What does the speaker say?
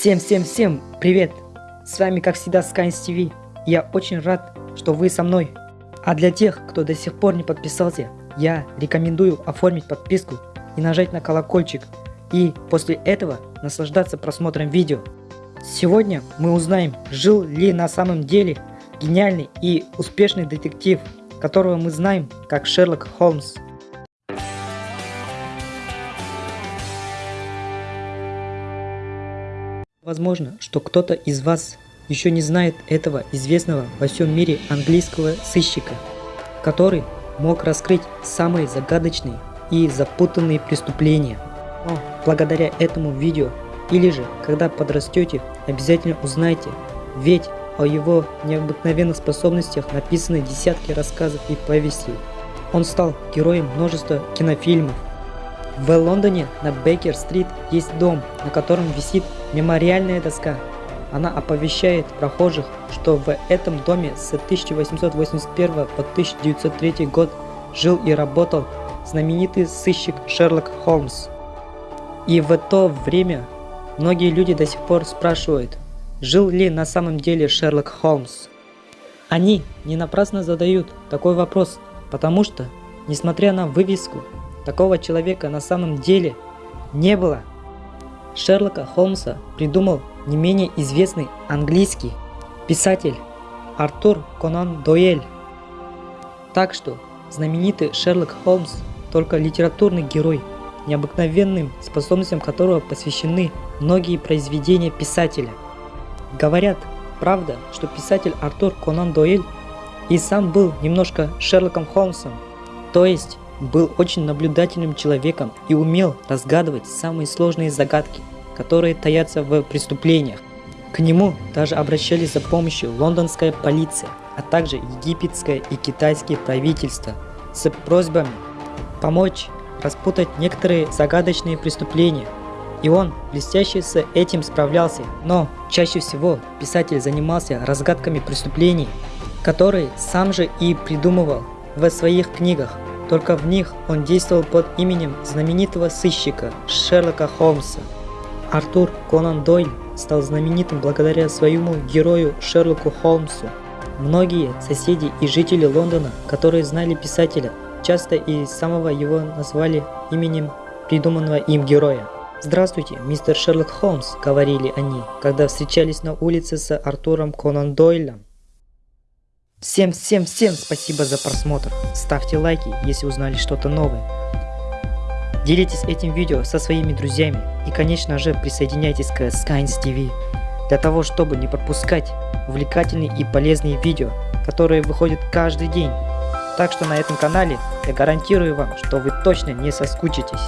Всем-всем-всем привет! С вами как всегда Skynes TV. Я очень рад, что вы со мной. А для тех, кто до сих пор не подписался, я рекомендую оформить подписку и нажать на колокольчик. И после этого наслаждаться просмотром видео. Сегодня мы узнаем, жил ли на самом деле гениальный и успешный детектив, которого мы знаем как Шерлок Холмс. Возможно, что кто-то из вас еще не знает этого известного во всем мире английского сыщика, который мог раскрыть самые загадочные и запутанные преступления. Но благодаря этому видео или же когда подрастете, обязательно узнайте, ведь о его необыкновенных способностях написаны десятки рассказов и повестей. Он стал героем множества кинофильмов, в Лондоне на Бейкер-стрит есть дом, на котором висит мемориальная доска. Она оповещает прохожих, что в этом доме с 1881 по 1903 год жил и работал знаменитый сыщик Шерлок Холмс. И в то время многие люди до сих пор спрашивают, жил ли на самом деле Шерлок Холмс. Они не напрасно задают такой вопрос, потому что, несмотря на вывеску Такого человека на самом деле не было. Шерлока Холмса придумал не менее известный английский писатель Артур Конан Дойль. Так что знаменитый Шерлок Холмс только литературный герой, необыкновенным способностям которого посвящены многие произведения писателя. Говорят, правда, что писатель Артур Конан Дойль и сам был немножко Шерлоком Холмсом, то есть был очень наблюдательным человеком и умел разгадывать самые сложные загадки, которые таятся в преступлениях. К нему даже обращались за помощью лондонская полиция, а также египетское и китайские правительства с просьбами помочь распутать некоторые загадочные преступления. И он блестяще с этим справлялся, но чаще всего писатель занимался разгадками преступлений, которые сам же и придумывал в своих книгах. Только в них он действовал под именем знаменитого сыщика Шерлока Холмса. Артур Конан Дойль стал знаменитым благодаря своему герою Шерлоку Холмсу. Многие соседи и жители Лондона, которые знали писателя, часто и самого его назвали именем придуманного им героя. «Здравствуйте, мистер Шерлок Холмс», — говорили они, когда встречались на улице с Артуром Конан Дойлем. Всем-всем-всем спасибо за просмотр. Ставьте лайки, если узнали что-то новое. Делитесь этим видео со своими друзьями и, конечно же, присоединяйтесь к Skynes TV для того, чтобы не пропускать увлекательные и полезные видео, которые выходят каждый день. Так что на этом канале я гарантирую вам, что вы точно не соскучитесь.